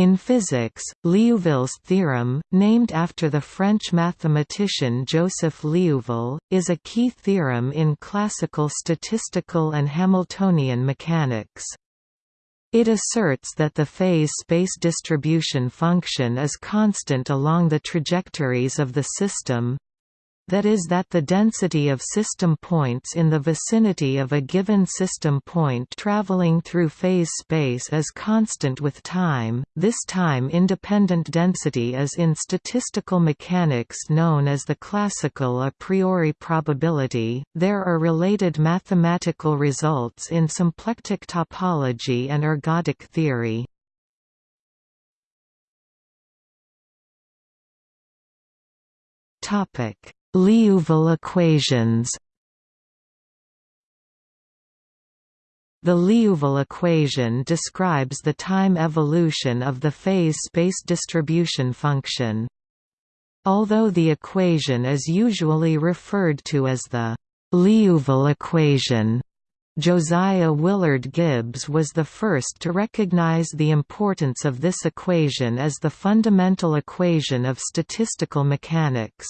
In physics, Liouville's theorem, named after the French mathematician Joseph Liouville, is a key theorem in classical statistical and Hamiltonian mechanics. It asserts that the phase space distribution function is constant along the trajectories of the system, that is that the density of system points in the vicinity of a given system point traveling through phase space is constant with time. This time-independent density is in statistical mechanics known as the classical a priori probability. There are related mathematical results in symplectic topology and ergodic theory. Topic Liouville equations The Liouville equation describes the time evolution of the phase space distribution function. Although the equation is usually referred to as the Liouville equation, Josiah Willard Gibbs was the first to recognize the importance of this equation as the fundamental equation of statistical mechanics.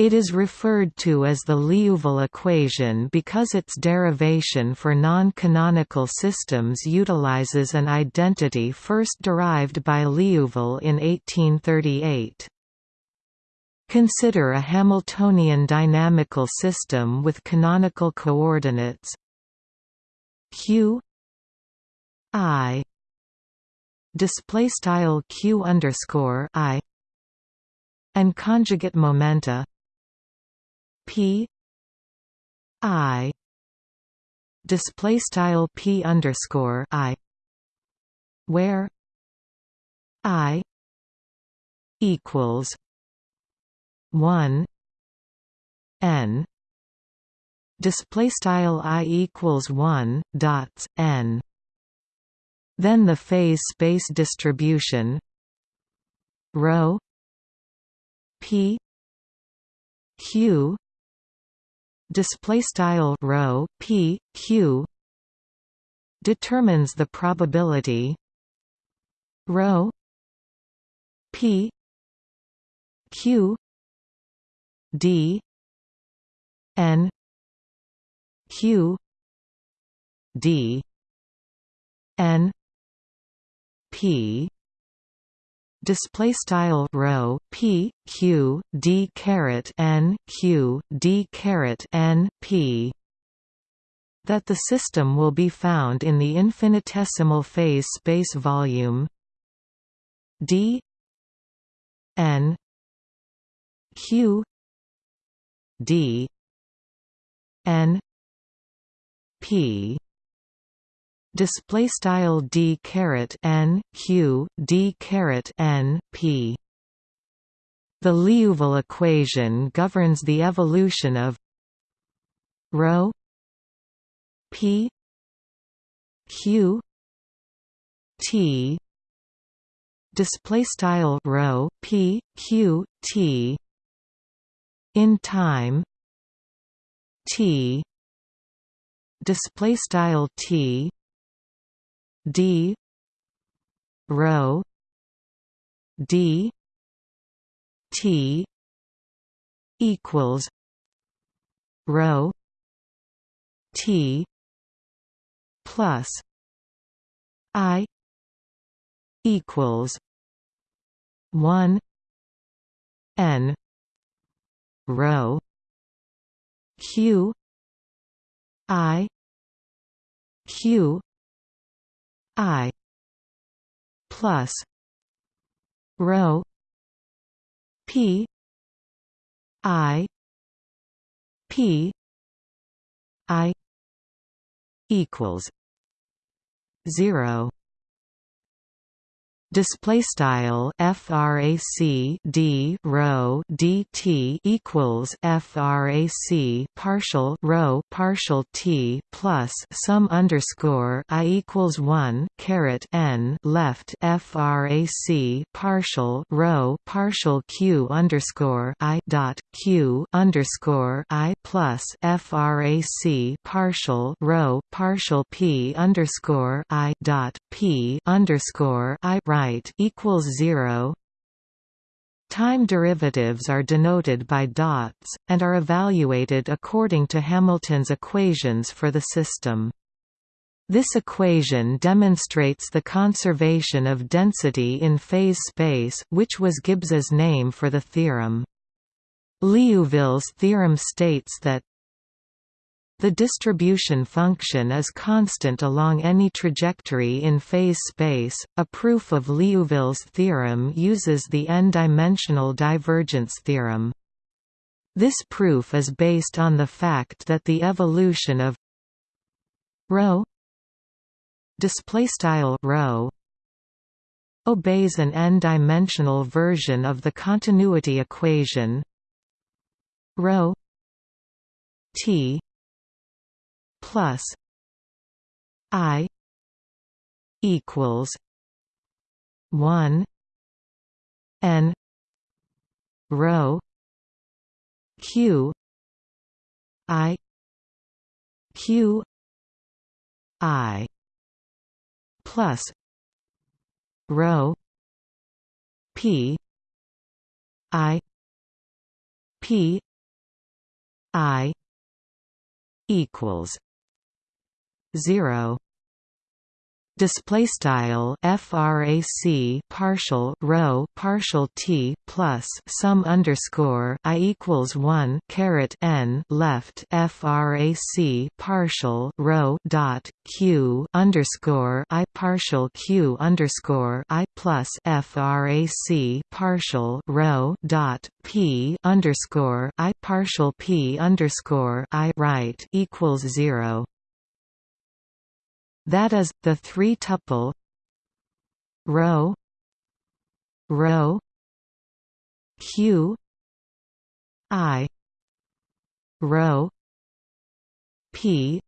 It is referred to as the Liouville equation because its derivation for non-canonical systems utilizes an identity first derived by Liouville in 1838. Consider a Hamiltonian dynamical system with canonical coordinates q i display style q underscore i and conjugate momenta P. I. Display style P underscore I. Where I equals one N. Display style I equals one dots N. Then the phase space distribution rho P Q display style rho p q determines the probability. Rho p q d n q d n p display style rho p q d caret n q d caret n p that the system will be found in the infinitesimal phase space volume d n q d n p display style d caret n q d caret n p. The Liouville equation governs the evolution of rho p q t display style rho p q t in time t display style t d rho d t equals rho t plus i equals 1 n rho q i q I plus rho P I P I equals zero display style frac d rho dt equals frac partial rho partial t plus sum underscore i equals 1 caret n left frac partial rho partial q underscore i dot q underscore i plus frac partial rho partial p underscore i dot p underscore i right equals 0 Time derivatives are denoted by dots, and are evaluated according to Hamilton's equations for the system. This equation demonstrates the conservation of density in phase space which was Gibbs's name for the theorem. Liouville's theorem states that the distribution function is constant along any trajectory in phase space. A proof of Liouville's theorem uses the n-dimensional divergence theorem. This proof is based on the fact that the evolution of display style rho obeys an n-dimensional version of the continuity equation ρ t plus I equals one N rho Q I Q I plus rho P I P I equals 0 display style frac partial rho partial t plus sum underscore i equals 1 caret n left frac partial rho dot q underscore i partial q underscore i plus frac partial rho dot p underscore i partial p underscore i right equals 0 that is, the three-tuple rho. Rho. Q. I. Rho. P.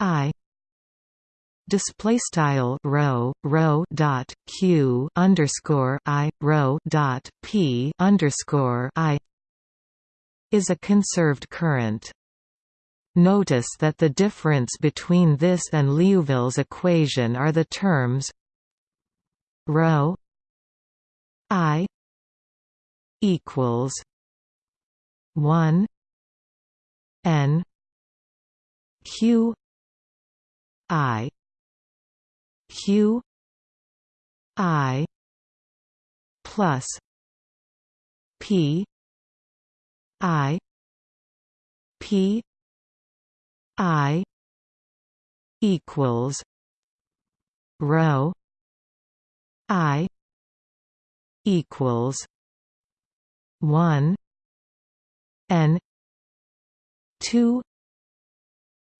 I. Display style rho rho dot q underscore i rho dot p underscore i is a conserved current Notice that the difference between this and Liouville's equation are the terms ρ i equals 1 n q i q i plus p i p I equals rho I equals one N two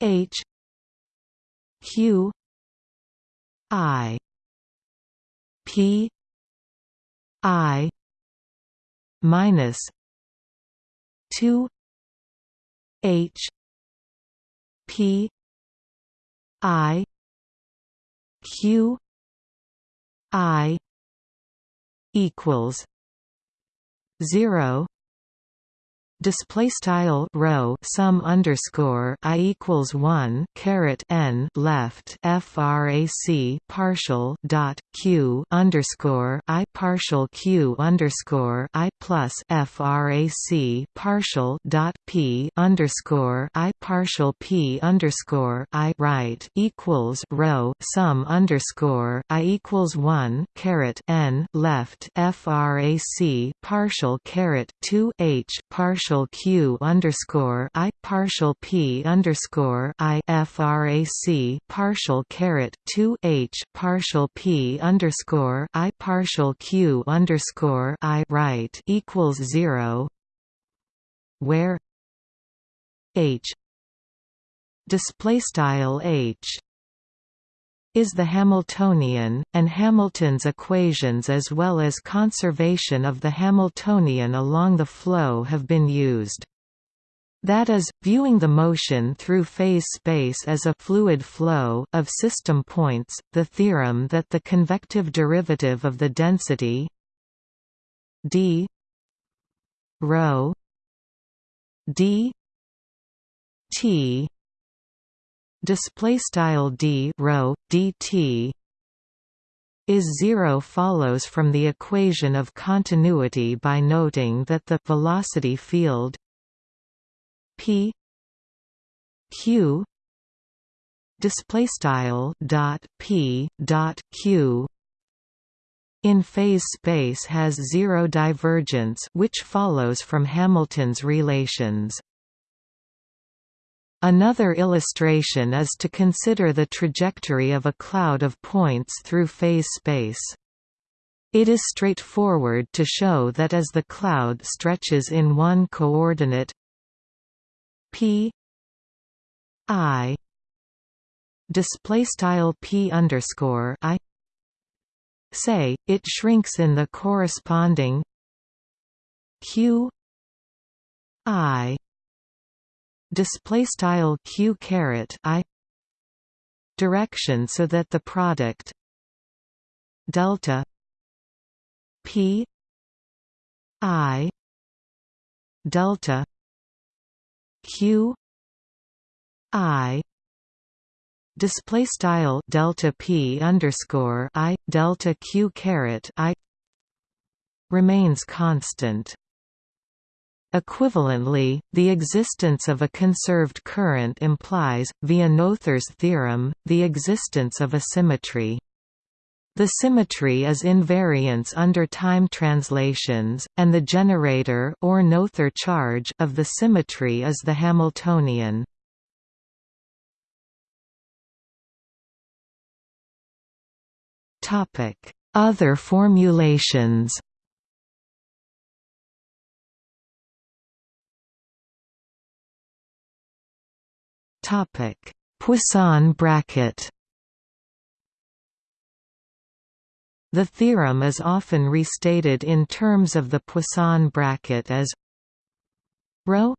H Q I P I minus two H P I Q I equals zero display style rho sum underscore i equals 1 caret n left frac partial dot q underscore i partial q underscore i plus frac partial dot p underscore i partial p underscore i right equals rho sum underscore i equals 1 caret n left frac partial caret 2 h partial partial q underscore i partial p underscore i frac partial caret two h partial p underscore i partial q underscore i right equals zero, where h display style h is the Hamiltonian, and Hamilton's equations as well as conservation of the Hamiltonian along the flow have been used. That is, viewing the motion through phase space as a fluid flow of system points, the theorem that the convective derivative of the density d rho d t display style d rho dt is zero follows from the equation of continuity by noting that the velocity field p q display style dot p dot q in phase space has zero divergence which follows from Hamilton's relations Another illustration is to consider the trajectory of a cloud of points through phase space. It is straightforward to show that as the cloud stretches in one coordinate p i display style p underscore i say it shrinks in the corresponding q i display style q caret i direction so that the product delta p i delta q i display style delta p underscore i delta q caret i remains constant Equivalently, the existence of a conserved current implies, via Noether's theorem, the existence of a symmetry. The symmetry is invariance under time translations, and the generator or Noether charge of the symmetry is the Hamiltonian. Other formulations Topic: Poisson bracket. The theorem is often restated in terms of the Poisson bracket as rho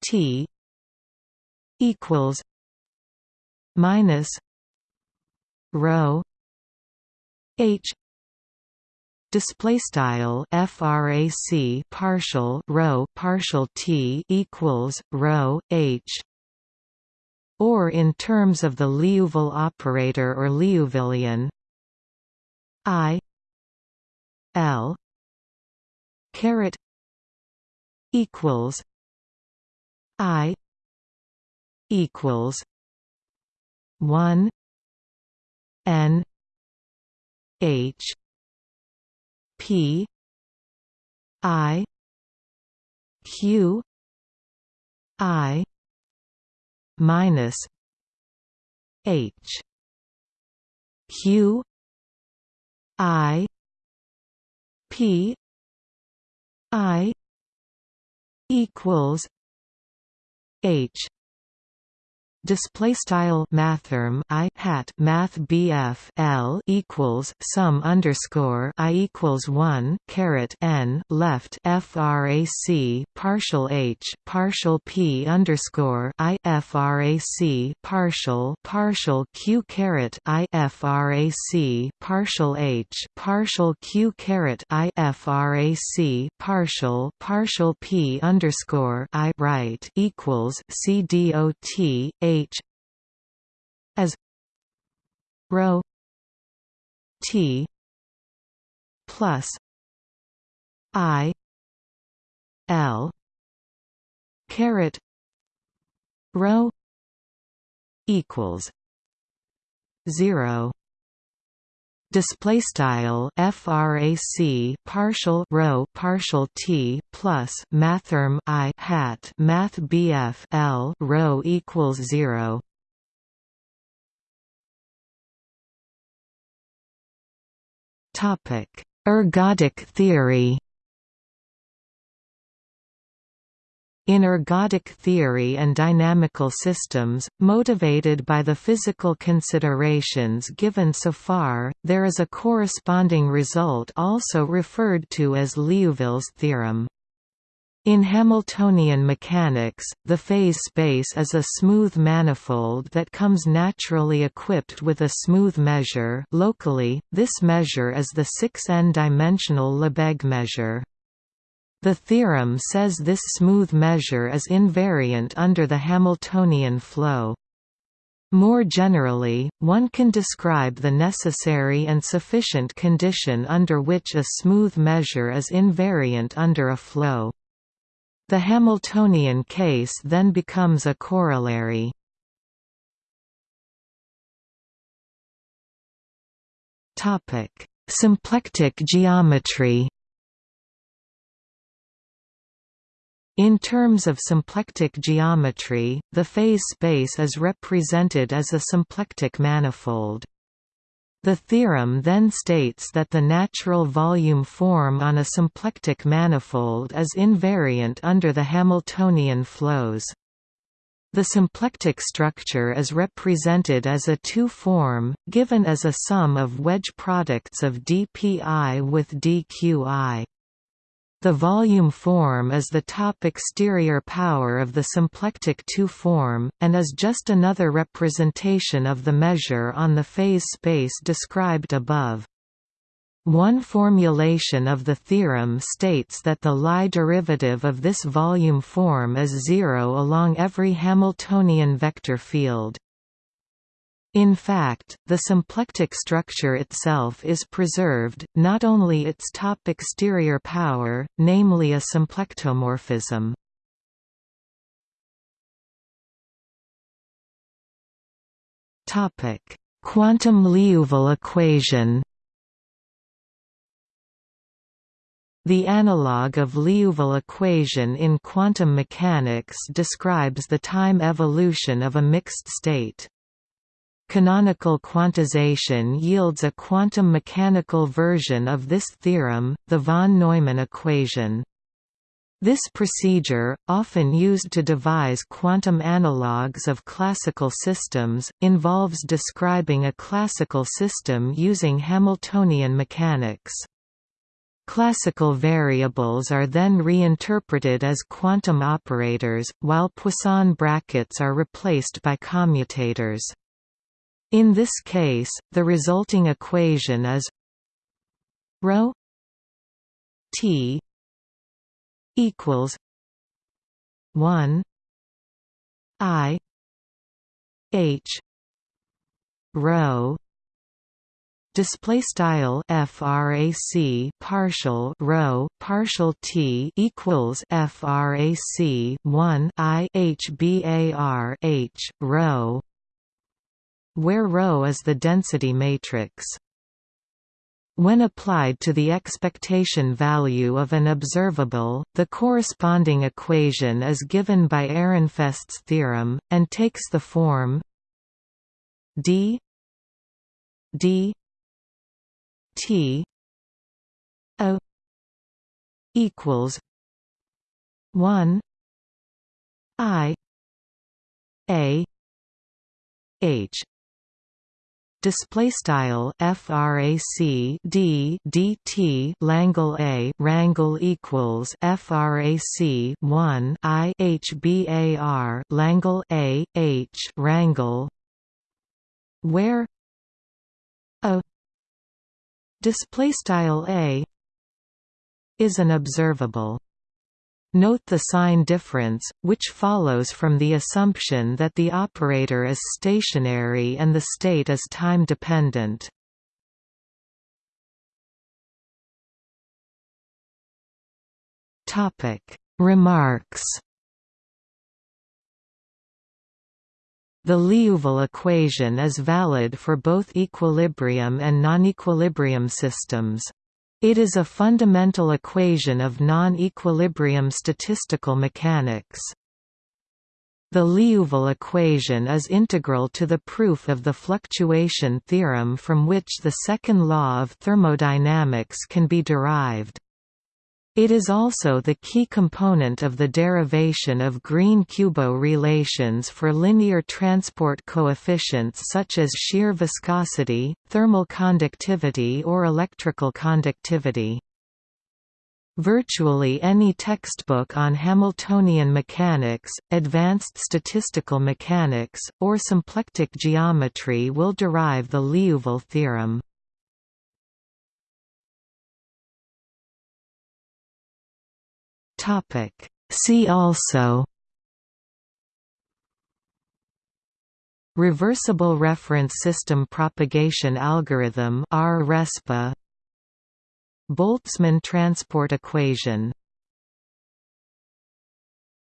t equals minus rho h. Display style frac partial rho partial t equals rho h or in terms of the Liouville operator or Liouvillean. I L caret equals I equals one N H P I Q I minus H Q I P I equals H display style mathrm i hat math bf l equals sum underscore i equals one caret n left frac partial h partial p underscore i frac partial partial q caret i frac partial h partial q caret i frac partial partial p underscore i right equals c dot a H as rho T plus I L caret rho equals zero display style frac partial rho partial t plus mathrm i hat math bf l rho equals 0 topic. Ergodic theory In ergodic theory and dynamical systems, motivated by the physical considerations given so far, there is a corresponding result also referred to as Liouville's theorem. In Hamiltonian mechanics, the phase space is a smooth manifold that comes naturally equipped with a smooth measure locally, this measure is the 6n-dimensional Lebesgue measure. The theorem says this smooth measure is invariant under the Hamiltonian flow. More generally, one can describe the necessary and sufficient condition under which a smooth measure is invariant under a flow. The Hamiltonian case then becomes a corollary. Symplectic geometry In terms of symplectic geometry, the phase space is represented as a symplectic manifold. The theorem then states that the natural volume form on a symplectic manifold is invariant under the Hamiltonian flows. The symplectic structure is represented as a two-form, given as a sum of wedge products of dpi with dqi. The volume form is the top exterior power of the symplectic two-form, and is just another representation of the measure on the phase space described above. One formulation of the theorem states that the Lie derivative of this volume form is zero along every Hamiltonian vector field. In fact, the symplectic structure itself is preserved, not only its top exterior power, namely a symplectomorphism. Quantum Liouville equation The analog of Liouville equation in quantum mechanics describes the time evolution of a mixed state. Canonical quantization yields a quantum mechanical version of this theorem, the von Neumann equation. This procedure, often used to devise quantum analogues of classical systems, involves describing a classical system using Hamiltonian mechanics. Classical variables are then reinterpreted as quantum operators, while Poisson brackets are replaced by commutators. In this case, the resulting equation is ρ t equals 1 i h rho display style frac partial rho partial t equals frac 1 i h bar h rho where ρ is the density matrix. When applied to the expectation value of an observable, the corresponding equation is given by Ehrenfest's theorem, and takes the form d d t a equals 1 i a h display style frac d dt Langle a rangle equals frac 1 i h bar Langle a h rangle where a display style a is an observable Note the sign difference, which follows from the assumption that the operator is stationary and the state is time-dependent. Remarks The Liouville equation is valid for both equilibrium and non-equilibrium systems. It is a fundamental equation of non-equilibrium statistical mechanics. The Liouville equation is integral to the proof of the fluctuation theorem from which the second law of thermodynamics can be derived. It is also the key component of the derivation of Green-Kubo relations for linear transport coefficients such as shear viscosity, thermal conductivity or electrical conductivity. Virtually any textbook on Hamiltonian mechanics, advanced statistical mechanics, or symplectic geometry will derive the Liouville theorem. Topic. See also Reversible reference system propagation algorithm Boltzmann transport equation